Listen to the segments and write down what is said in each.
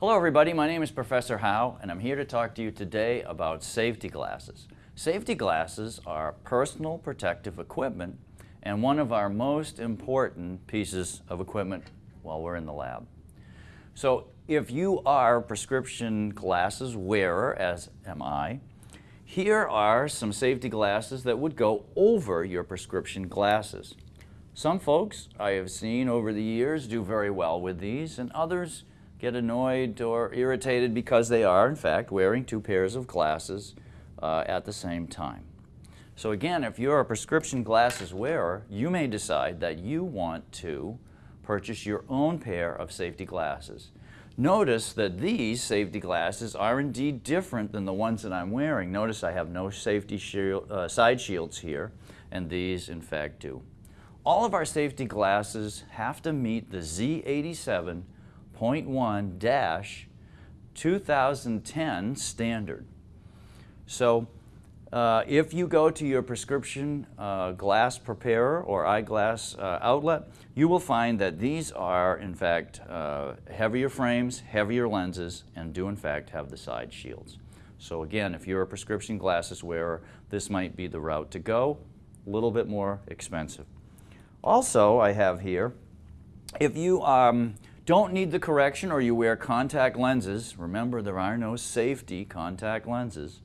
Hello everybody, my name is Professor Howe and I'm here to talk to you today about safety glasses. Safety glasses are personal protective equipment and one of our most important pieces of equipment while we're in the lab. So if you are prescription glasses wearer, as am I, here are some safety glasses that would go over your prescription glasses. Some folks I have seen over the years do very well with these and others get annoyed or irritated because they are, in fact, wearing two pairs of glasses uh, at the same time. So again, if you're a prescription glasses wearer, you may decide that you want to purchase your own pair of safety glasses. Notice that these safety glasses are indeed different than the ones that I'm wearing. Notice I have no safety shield, uh, side shields here, and these in fact do. All of our safety glasses have to meet the Z87 0.1-2010 standard. So uh, if you go to your prescription uh, glass preparer or eyeglass uh, outlet, you will find that these are in fact uh, heavier frames, heavier lenses, and do in fact have the side shields. So again, if you're a prescription glasses wearer, this might be the route to go, a little bit more expensive. Also, I have here, if you um, don't need the correction or you wear contact lenses, remember there are no safety contact lenses.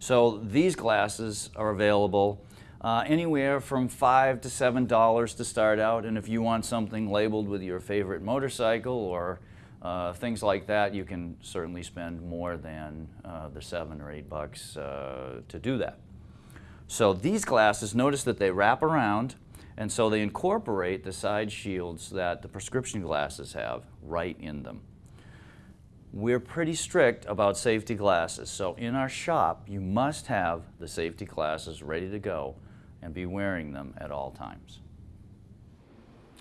So these glasses are available uh, anywhere from five to seven dollars to start out and if you want something labeled with your favorite motorcycle or uh, things like that you can certainly spend more than uh, the seven or eight bucks uh, to do that. So these glasses notice that they wrap around and so they incorporate the side shields that the prescription glasses have right in them. We're pretty strict about safety glasses, so in our shop you must have the safety glasses ready to go and be wearing them at all times.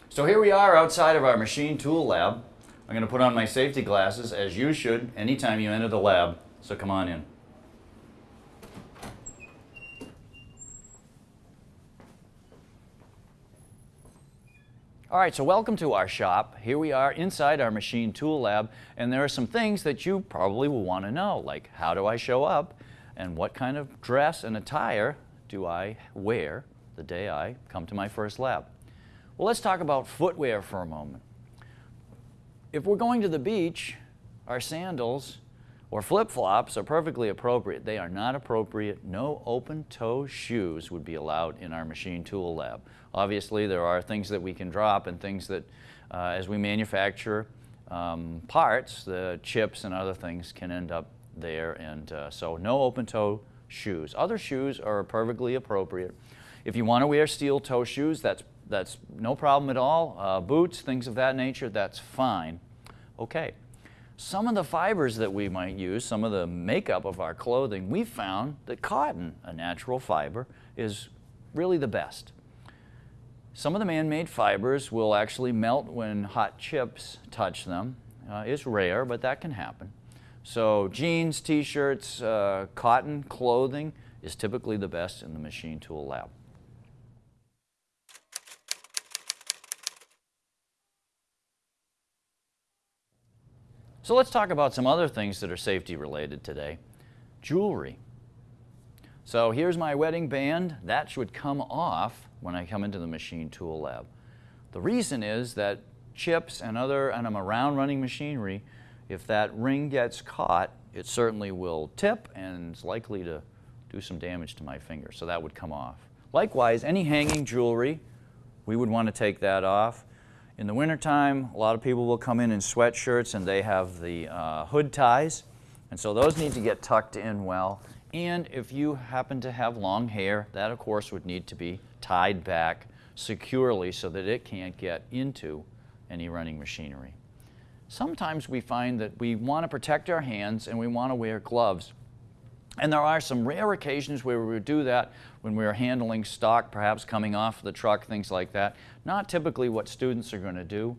So here we are outside of our machine tool lab. I'm going to put on my safety glasses as you should anytime you enter the lab, so come on in. All right, so welcome to our shop. Here we are inside our machine tool lab, and there are some things that you probably will want to know, like how do I show up, and what kind of dress and attire do I wear the day I come to my first lab. Well, let's talk about footwear for a moment. If we're going to the beach, our sandals or flip-flops are perfectly appropriate. They are not appropriate. No open-toe shoes would be allowed in our machine tool lab. Obviously, there are things that we can drop and things that, uh, as we manufacture um, parts, the chips and other things can end up there. And uh, so no open-toe shoes. Other shoes are perfectly appropriate. If you want to wear steel toe shoes, that's, that's no problem at all. Uh, boots, things of that nature, that's fine. Okay some of the fibers that we might use, some of the makeup of our clothing, we found that cotton, a natural fiber, is really the best. Some of the man-made fibers will actually melt when hot chips touch them. Uh, it's rare, but that can happen. So jeans, t-shirts, uh, cotton clothing is typically the best in the machine tool lab. So let's talk about some other things that are safety related today. Jewelry. So here's my wedding band. That should come off when I come into the machine tool lab. The reason is that chips and other, and I'm around running machinery, if that ring gets caught, it certainly will tip and it's likely to do some damage to my finger, so that would come off. Likewise, any hanging jewelry, we would want to take that off. In the wintertime, a lot of people will come in in sweatshirts and they have the uh, hood ties. And so those need to get tucked in well. And if you happen to have long hair, that of course would need to be tied back securely so that it can't get into any running machinery. Sometimes we find that we want to protect our hands and we want to wear gloves. And there are some rare occasions where we would do that when we are handling stock, perhaps coming off the truck, things like that. Not typically what students are going to do.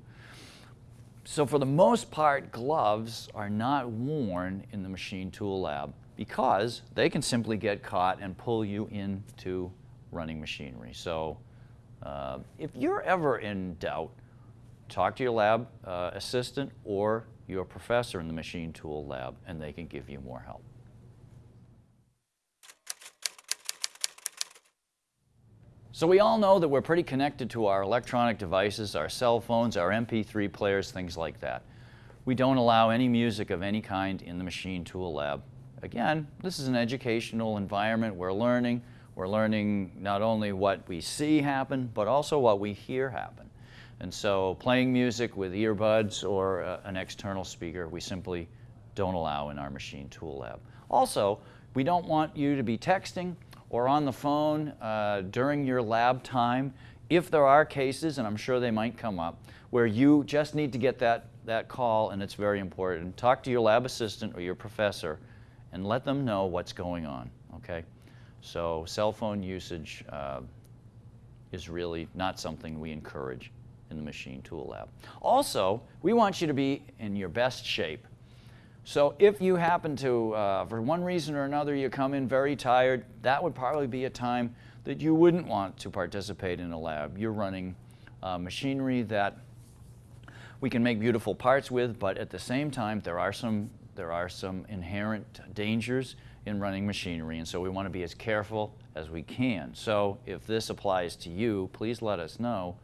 So for the most part, gloves are not worn in the machine tool lab because they can simply get caught and pull you into running machinery. So uh, if you're ever in doubt, talk to your lab uh, assistant or your professor in the machine tool lab and they can give you more help. So we all know that we're pretty connected to our electronic devices, our cell phones, our MP3 players, things like that. We don't allow any music of any kind in the machine tool lab. Again, this is an educational environment. We're learning. We're learning not only what we see happen, but also what we hear happen. And so playing music with earbuds or uh, an external speaker, we simply don't allow in our machine tool lab. Also, we don't want you to be texting or on the phone uh, during your lab time if there are cases, and I'm sure they might come up, where you just need to get that, that call and it's very important. Talk to your lab assistant or your professor and let them know what's going on, okay? So cell phone usage uh, is really not something we encourage in the machine tool lab. Also, we want you to be in your best shape. So if you happen to, uh, for one reason or another, you come in very tired, that would probably be a time that you wouldn't want to participate in a lab. You're running uh, machinery that we can make beautiful parts with, but at the same time, there are some, there are some inherent dangers in running machinery, and so we want to be as careful as we can. So if this applies to you, please let us know,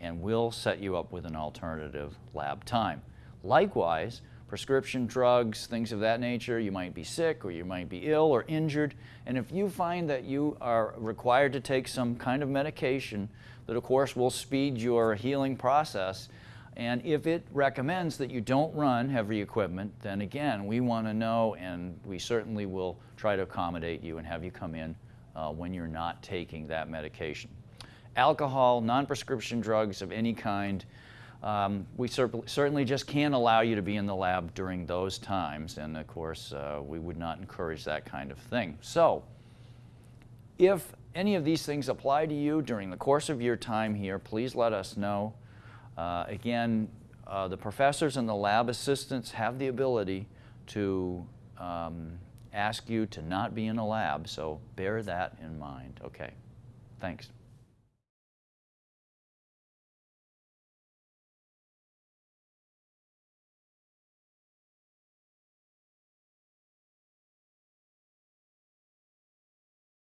and we'll set you up with an alternative lab time. Likewise, prescription drugs, things of that nature. You might be sick or you might be ill or injured. And if you find that you are required to take some kind of medication that of course will speed your healing process, and if it recommends that you don't run heavy equipment, then again, we want to know and we certainly will try to accommodate you and have you come in uh, when you're not taking that medication. Alcohol, non-prescription drugs of any kind, um, we cer certainly just can't allow you to be in the lab during those times, and of course, uh, we would not encourage that kind of thing. So, if any of these things apply to you during the course of your time here, please let us know. Uh, again, uh, the professors and the lab assistants have the ability to um, ask you to not be in a lab, so bear that in mind. Okay, thanks.